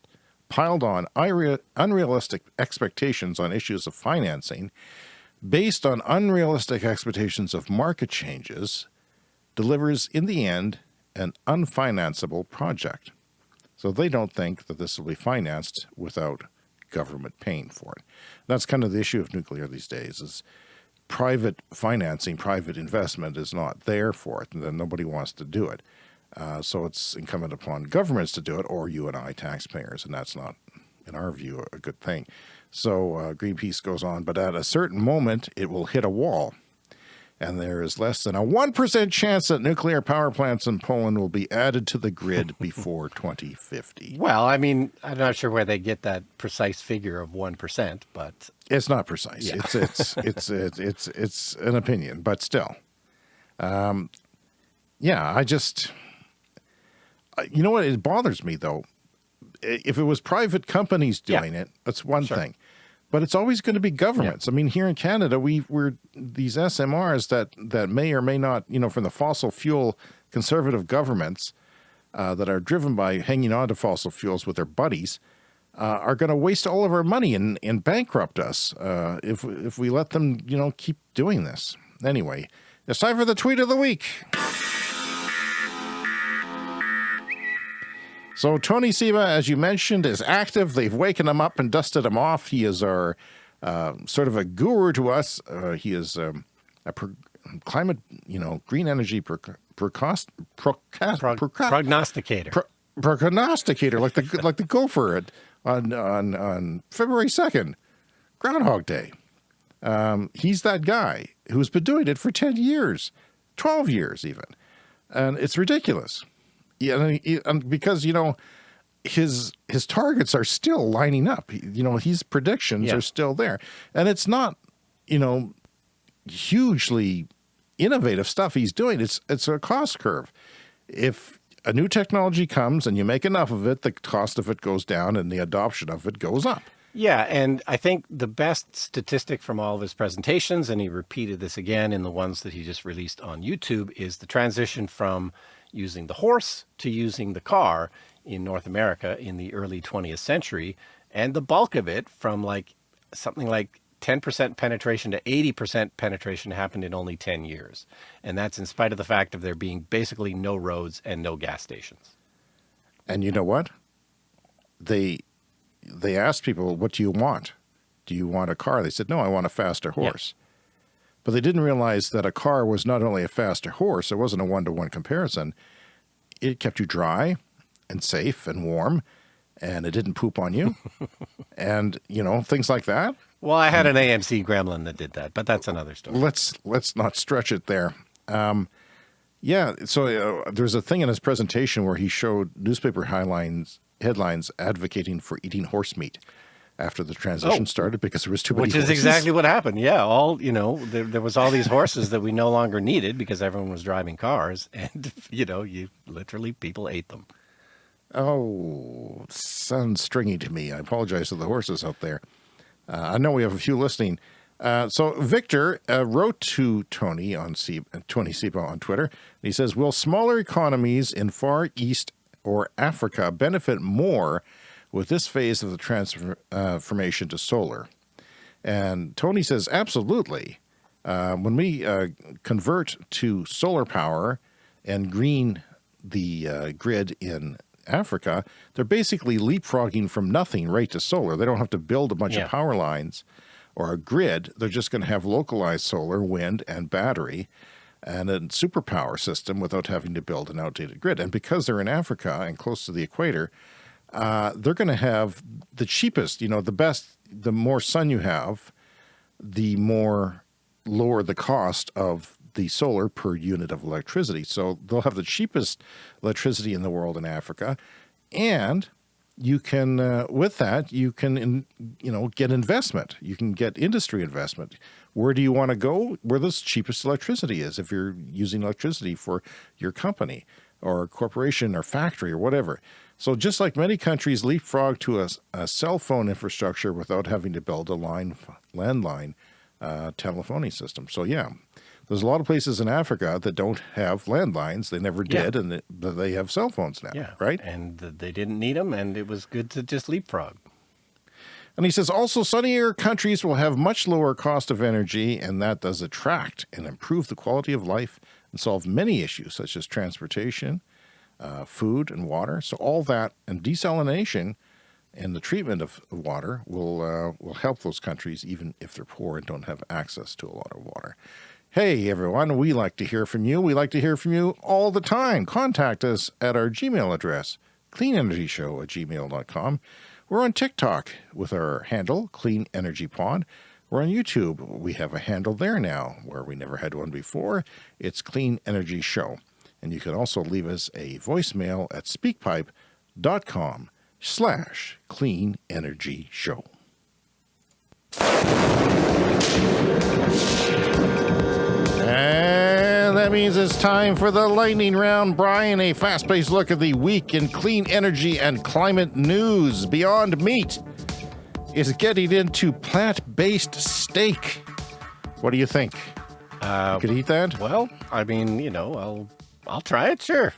piled on unrealistic expectations on issues of financing based on unrealistic expectations of market changes delivers in the end an unfinanceable project. So they don't think that this will be financed without government paying for it. That's kind of the issue of nuclear these days is private financing, private investment is not there for it, and then nobody wants to do it. Uh, so it's incumbent upon governments to do it, or you and I, taxpayers, and that's not, in our view, a good thing. So uh, Greenpeace goes on, but at a certain moment, it will hit a wall. And there is less than a 1% chance that nuclear power plants in Poland will be added to the grid before 2050. Well, I mean, I'm not sure where they get that precise figure of 1%, but it's not precise. Yeah. It's, it's, it's, it's, it's, it's an opinion, but still. Um, yeah, I just, you know what? It bothers me though. If it was private companies doing yeah. it, that's one sure. thing. But it's always going to be governments. Yeah. I mean, here in Canada, we we're these SMRs that that may or may not, you know, from the fossil fuel conservative governments uh, that are driven by hanging on to fossil fuels with their buddies uh, are going to waste all of our money and, and bankrupt us uh, if if we let them, you know, keep doing this. Anyway, it's time for the tweet of the week. So Tony Seba, as you mentioned, is active. They've waken him up and dusted him off. He is our uh, sort of a guru to us. Uh, he is um, a climate, you know, green energy precost, prognosticator. Pro, prognosticator, like the like the gopher on on on February second, Groundhog Day. Um, he's that guy who's been doing it for ten years, twelve years even, and it's ridiculous. Yeah, and because you know his his targets are still lining up. You know, his predictions yeah. are still there, and it's not you know hugely innovative stuff he's doing. It's it's a cost curve. If a new technology comes and you make enough of it, the cost of it goes down and the adoption of it goes up. Yeah, and I think the best statistic from all of his presentations, and he repeated this again in the ones that he just released on YouTube, is the transition from using the horse to using the car in North America in the early 20th century. And the bulk of it from like something like 10% penetration to 80% penetration happened in only 10 years. And that's in spite of the fact of there being basically no roads and no gas stations. And you know what? They, they asked people, what do you want? Do you want a car? They said, no, I want a faster horse. But they didn't realize that a car was not only a faster horse, it wasn't a one-to-one -one comparison. It kept you dry and safe and warm, and it didn't poop on you. and, you know, things like that. Well, I had an AMC Gremlin that did that, but that's another story. Let's let's not stretch it there. Um, yeah, so uh, there's a thing in his presentation where he showed newspaper headlines headlines advocating for eating horse meat after the transition oh, started because there was too many Which is exactly what happened. Yeah, all, you know, there, there was all these horses that we no longer needed because everyone was driving cars and, you know, you literally, people ate them. Oh, sounds stringy to me. I apologize to the horses out there. Uh, I know we have a few listening. Uh, so Victor uh, wrote to Tony on C Tony Seba on Twitter. he says, will smaller economies in Far East or Africa benefit more with this phase of the transformation to solar? And Tony says, absolutely. Uh, when we uh, convert to solar power and green the uh, grid in Africa, they're basically leapfrogging from nothing right to solar. They don't have to build a bunch yeah. of power lines or a grid. They're just going to have localized solar, wind, and battery and a superpower system without having to build an outdated grid. And because they're in Africa and close to the equator, uh, they're going to have the cheapest, you know, the best, the more sun you have, the more lower the cost of the solar per unit of electricity. So they'll have the cheapest electricity in the world in Africa. And you can, uh, with that, you can, in, you know, get investment. You can get industry investment. Where do you want to go? Where the cheapest electricity is if you're using electricity for your company or a corporation or factory or whatever. So just like many countries leapfrog to a, a cell phone infrastructure without having to build a line, landline uh, telephony system. So yeah, there's a lot of places in Africa that don't have landlines. They never did, yeah. and they, they have cell phones now, yeah. right? And they didn't need them, and it was good to just leapfrog. And he says, also sunnier countries will have much lower cost of energy, and that does attract and improve the quality of life and solve many issues such as transportation, uh, food and water. So all that and desalination and the treatment of water will uh, will help those countries even if they're poor and don't have access to a lot of water. Hey everyone, we like to hear from you. We like to hear from you all the time. Contact us at our Gmail address, cleanenergyshow at gmail.com. We're on TikTok with our handle, Clean Energy Pod. We're on YouTube. We have a handle there now where we never had one before. It's Clean Energy Show. And you can also leave us a voicemail at speakpipe.com slash clean energy show. And that means it's time for the lightning round. Brian, a fast paced look at the week in clean energy and climate news. Beyond Meat is getting into plant based steak. What do you think? Uh, Could eat that? well, I mean, you know, I'll I'll try it, sure.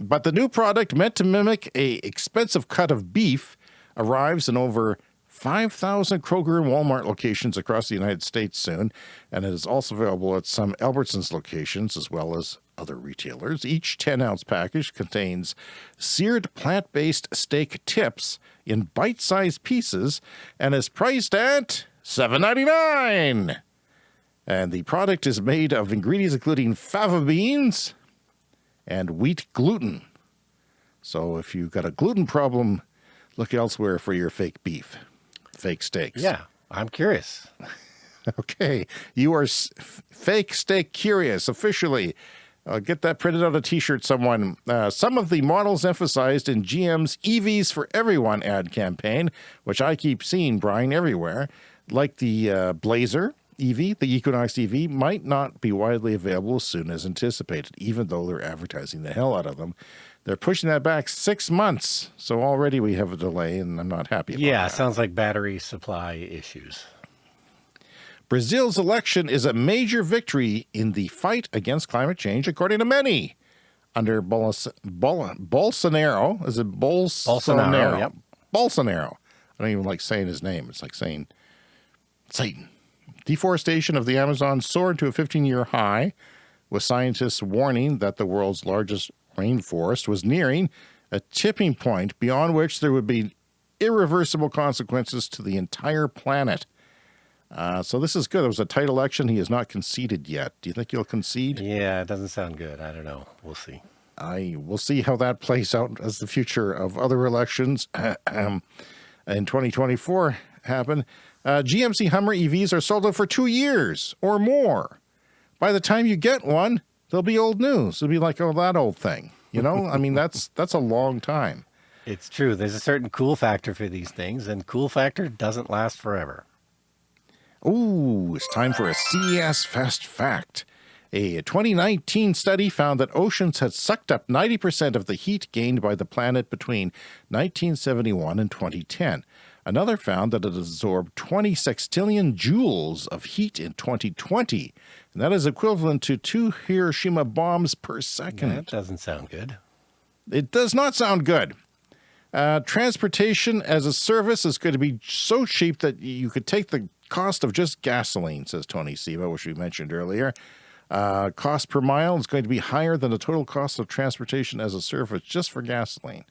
But the new product, meant to mimic a expensive cut of beef, arrives in over 5,000 Kroger and Walmart locations across the United States soon, and it is also available at some Albertsons locations as well as other retailers. Each 10 ounce package contains seared plant based steak tips in bite sized pieces and is priced at $7.99. And the product is made of ingredients including fava beans and wheat gluten. So if you've got a gluten problem, look elsewhere for your fake beef, fake steaks. Yeah, I'm curious. Okay. You are fake steak curious officially. Uh, get that printed on a t shirt, someone. Uh, some of the models emphasized in GM's EVs for Everyone ad campaign, which I keep seeing, Brian, everywhere, like the uh, Blazer EV, the Equinox EV, might not be widely available as soon as anticipated, even though they're advertising the hell out of them. They're pushing that back six months. So already we have a delay, and I'm not happy about Yeah, that. sounds like battery supply issues. Brazil's election is a major victory in the fight against climate change, according to many. Under Bolos- Bol- Bolsonaro, is it Bolsonaro? Bolsonaro, yep. Bolsonaro. I don't even like saying his name. It's like saying Satan. Deforestation of the Amazon soared to a 15 year high, with scientists warning that the world's largest rainforest was nearing a tipping point beyond which there would be irreversible consequences to the entire planet. Uh, so this is good. It was a tight election. He has not conceded yet. Do you think he'll concede? Yeah, it doesn't sound good. I don't know. We'll see. I will see how that plays out as the future of other elections um, in 2024 happen. Uh, GMC Hummer EVs are sold out for two years or more. By the time you get one, they'll be old news. It'll be like, oh, that old thing. You know, I mean, that's that's a long time. It's true. There's a certain cool factor for these things, and cool factor doesn't last forever. Ooh, it's time for a CES Fast Fact. A 2019 study found that oceans had sucked up 90% of the heat gained by the planet between 1971 and 2010. Another found that it absorbed 20 sextillion joules of heat in 2020, and that is equivalent to two Hiroshima bombs per second. That doesn't sound good. It does not sound good. Uh, transportation as a service is going to be so cheap that you could take the cost of just gasoline, says Tony Seba, which we mentioned earlier. Uh, cost per mile is going to be higher than the total cost of transportation as a service just for gasoline.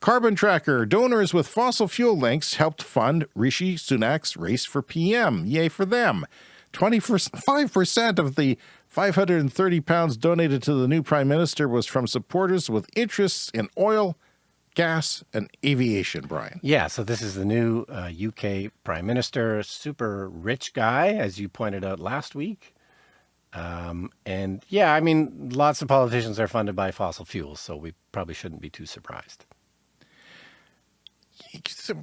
Carbon Tracker donors with fossil fuel links helped fund Rishi Sunak's race for PM. Yay for them. 25% of the 530 pounds donated to the new prime minister was from supporters with interests in oil, gas, and aviation, Brian. Yeah, so this is the new uh, UK Prime Minister, super rich guy, as you pointed out last week. Um, and yeah, I mean, lots of politicians are funded by fossil fuels, so we probably shouldn't be too surprised.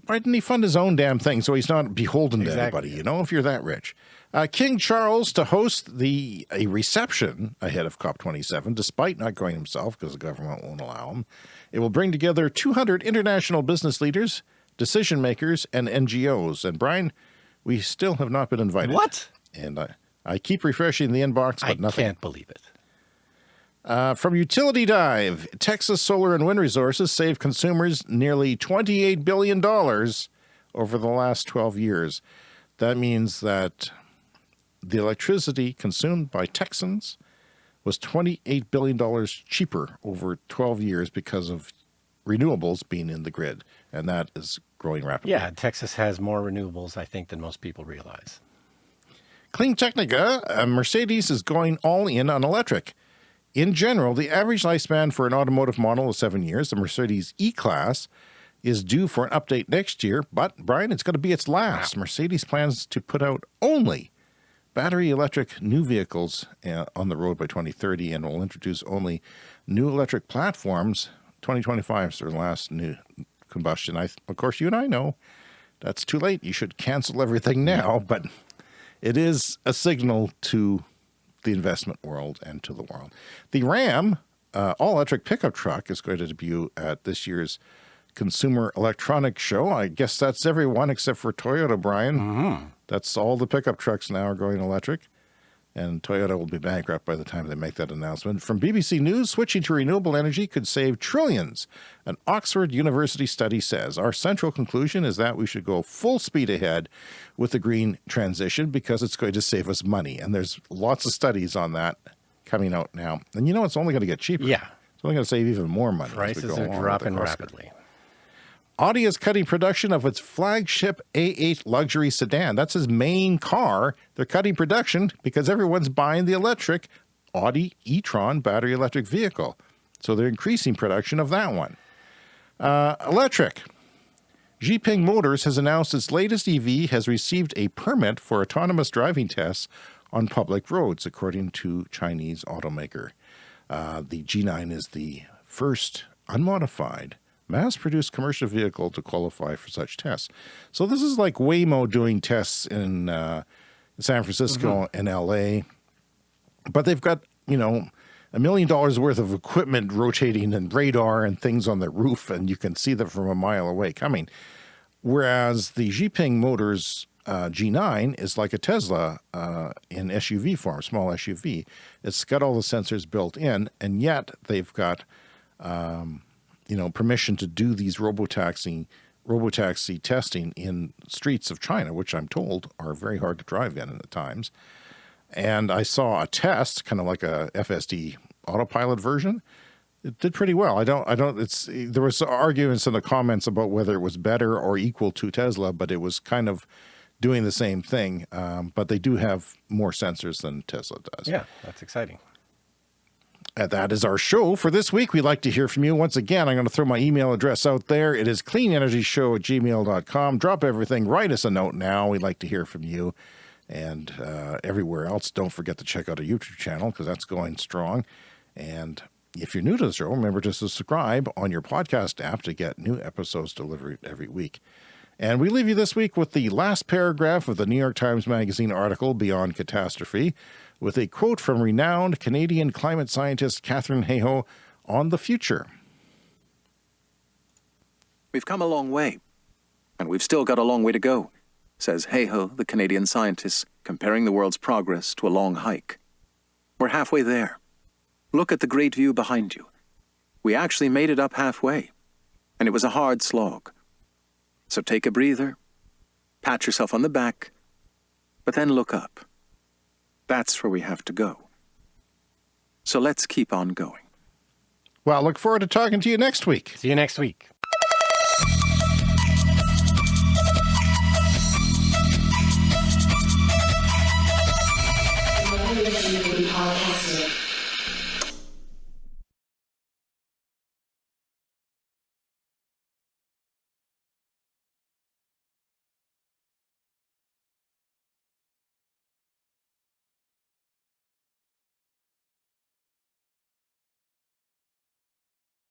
Why didn't he fund his own damn thing so he's not beholden to anybody, you know, if you're that rich? Uh, King Charles to host the a reception ahead of COP27, despite not going himself because the government won't allow him. It will bring together 200 international business leaders, decision makers, and NGOs. And Brian, we still have not been invited. What? And I, I keep refreshing the inbox, but I nothing. can't believe it. Uh, from Utility Dive, Texas solar and wind resources save consumers nearly $28 billion over the last 12 years. That means that the electricity consumed by Texans was $28 billion cheaper over 12 years because of renewables being in the grid. And that is growing rapidly. Yeah, Texas has more renewables, I think, than most people realize. Clean Technica, uh, Mercedes is going all in on electric. In general, the average lifespan for an automotive model is seven years. The Mercedes E Class is due for an update next year, but Brian, it's going to be its last. Mercedes plans to put out only battery electric new vehicles uh, on the road by 2030 and will introduce only new electric platforms. 2025 is their last new combustion. I, of course, you and I know that's too late. You should cancel everything now, but it is a signal to the investment world and to the world. The Ram uh, all electric pickup truck is going to debut at this year's Consumer Electronics Show. I guess that's everyone except for Toyota, Brian. Mm-hmm. That's all the pickup trucks now are going electric and Toyota will be bankrupt by the time they make that announcement. From BBC News, switching to renewable energy could save trillions. An Oxford University study says our central conclusion is that we should go full speed ahead with the green transition because it's going to save us money. And there's lots of studies on that coming out now. And you know, it's only going to get cheaper. Yeah. It's only going to save even more money. Prices are dropping rapidly. Audi is cutting production of its flagship A8 luxury sedan. That's his main car. They're cutting production because everyone's buying the electric Audi e-tron battery electric vehicle. So they're increasing production of that one. Uh, electric. Xpeng Motors has announced its latest EV has received a permit for autonomous driving tests on public roads, according to Chinese automaker. Uh, the G9 is the first unmodified mass-produced commercial vehicle to qualify for such tests. So this is like Waymo doing tests in uh, San Francisco mm-hmm. and LA, but they've got, you know, a million dollars worth of equipment rotating and radar and things on the roof, and you can see them from a mile away coming. Whereas the Xpeng Motors uh, G9 is like a Tesla uh, in SUV form, small SUV. It's got all the sensors built in, and yet they've got um, you know, permission to do these robotaxi robotaxi testing in streets of China, which I'm told are very hard to drive in at times. And I saw a test, kind of like a FSD autopilot version. It did pretty well. I don't, I don't, it's, there was arguments in the comments about whether it was better or equal to Tesla, but it was kind of doing the same thing. Um, but they do have more sensors than Tesla does. Yeah, that's exciting. And that is our show for this week. We'd like to hear from you. Once again, I'm going to throw my email address out there. It is cleanenergyshow at gmail.com. Drop everything. Write us a note now. We'd like to hear from you. And uh, everywhere else, don't forget to check out our YouTube channel because that's going strong. And if you're new to the show, remember to subscribe on your podcast app to get new episodes delivered every week. And we leave you this week with the last paragraph of the New York Times Magazine article, Beyond Catastrophe with a quote from renowned Canadian climate scientist Katharine Hayhoe on the future. We've come a long way, and we've still got a long way to go, says Hayhoe, the Canadian scientist, comparing the world's progress to a long hike. We're halfway there. Look at the great view behind you. We actually made it up halfway, and it was a hard slog. So take a breather, pat yourself on the back, but then look up. That's where we have to go. So let's keep on going. Well, look forward to talking to you next week. See you next week.